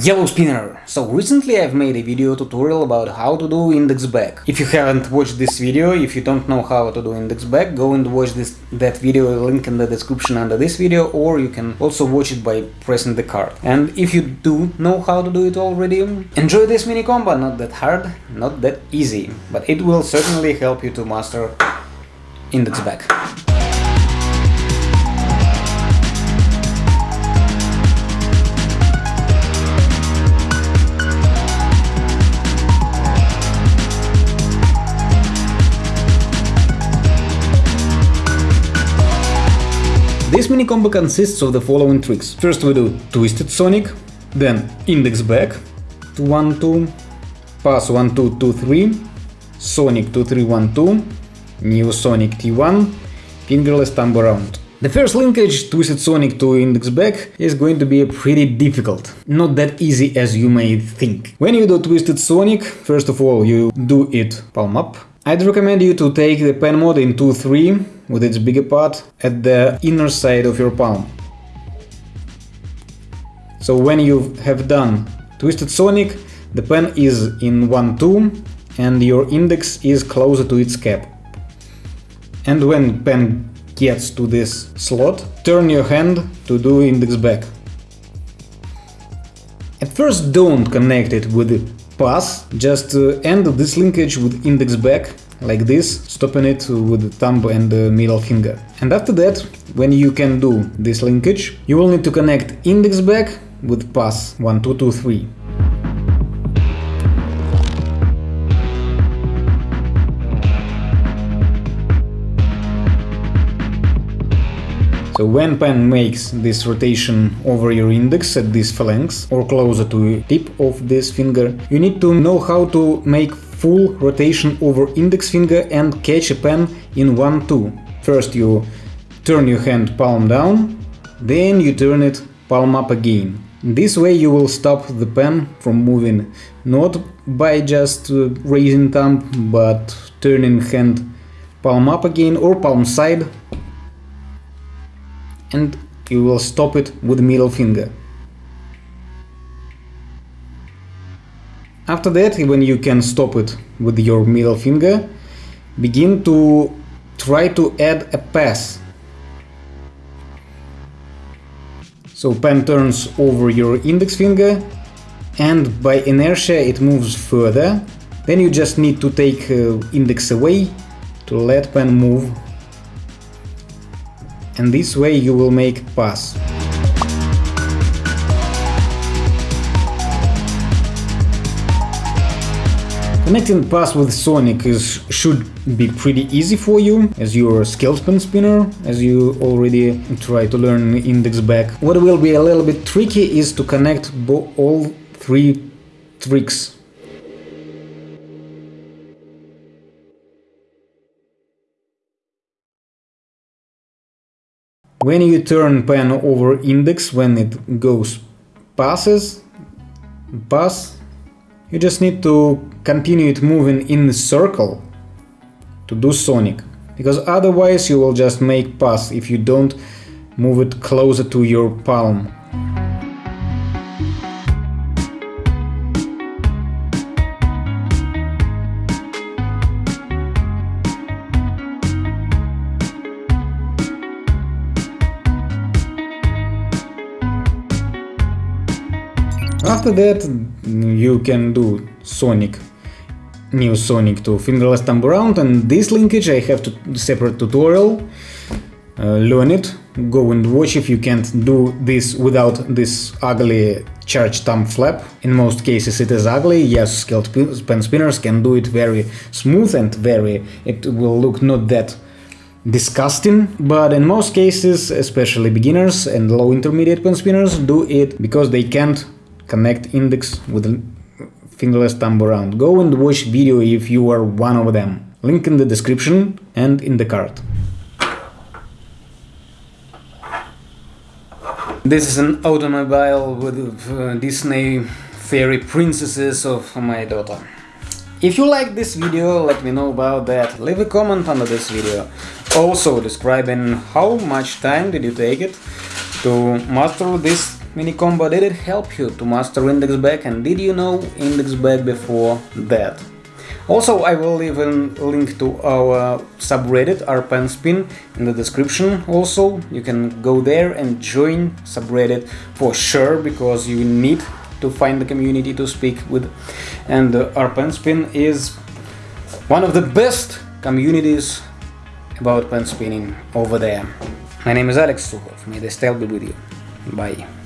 Yellow Spinner! So recently I've made a video tutorial about how to do index back. If you haven't watched this video, if you don't know how to do index back, go and watch this that video, link in the description under this video, or you can also watch it by pressing the card. And if you do know how to do it already, enjoy this mini combo, not that hard, not that easy, but it will certainly help you to master index back. This mini combo consists of the following tricks. First we do Twisted Sonic, then Index Back to 1 2, Pass 1 2 2 3, Sonic 2 3 1 2, Neo Sonic T1, Fingerless Thumb Around. The first linkage, Twisted Sonic to Index Back, is going to be pretty difficult. Not that easy as you may think. When you do Twisted Sonic, first of all you do it palm up. I'd recommend you to take the pen mod in 2-3 with its bigger part at the inner side of your palm. So when you have done Twisted Sonic, the pen is in 1-2 and your index is closer to its cap. And when pen gets to this slot, turn your hand to do index back. At first don't connect it with pass, just uh, end this linkage with index back like this, stopping it with the thumb and the middle finger. And after that, when you can do this linkage, you will need to connect index back with pass 1, 2, 2, 3. So when pen makes this rotation over your index at this phalanx or closer to the tip of this finger, you need to know how to make full rotation over index finger and catch a pen in 1-2. First you turn your hand palm down, then you turn it palm up again. This way you will stop the pen from moving, not by just uh, raising thumb, but turning hand palm up again or palm side and you will stop it with middle finger. After that, when you can stop it with your middle finger, begin to try to add a pass. So pen turns over your index finger and by inertia it moves further. Then you just need to take uh, index away to let pen move and this way you will make pass. Connecting pass with Sonic is should be pretty easy for you, as you're a skilled pen spinner, as you already try to learn index back. What will be a little bit tricky is to connect all three tricks When you turn pen over index, when it goes passes, pass, you just need to continue it moving in the circle to do sonic, because otherwise you will just make pass if you don't move it closer to your palm. After that you can do Sonic, Neo Sonic to fingerless thumb around and this linkage I have to separate tutorial, uh, learn it, go and watch if you can't do this without this ugly charged thumb flap. In most cases it is ugly, yes, skilled pen spinners can do it very smooth and very, it will look not that disgusting, but in most cases, especially beginners and low intermediate pen spinners do it because they can't connect index with fingerless thumb around. Go and watch video if you are one of them. Link in the description and in the card. This is an automobile with uh, Disney fairy princesses of my daughter. If you like this video, let me know about that. Leave a comment under this video. Also describing how much time did you take it to master this mini combo did it help you to master index back and did you know index back before that? Also, I will leave a link to our subreddit rpenspin in the description. Also, you can go there and join subreddit for sure because you need to find the community to speak with. And uh, rpenspin is one of the best communities about pen spinning over there. My name is Alex Sukhov. May the style be with you. Bye.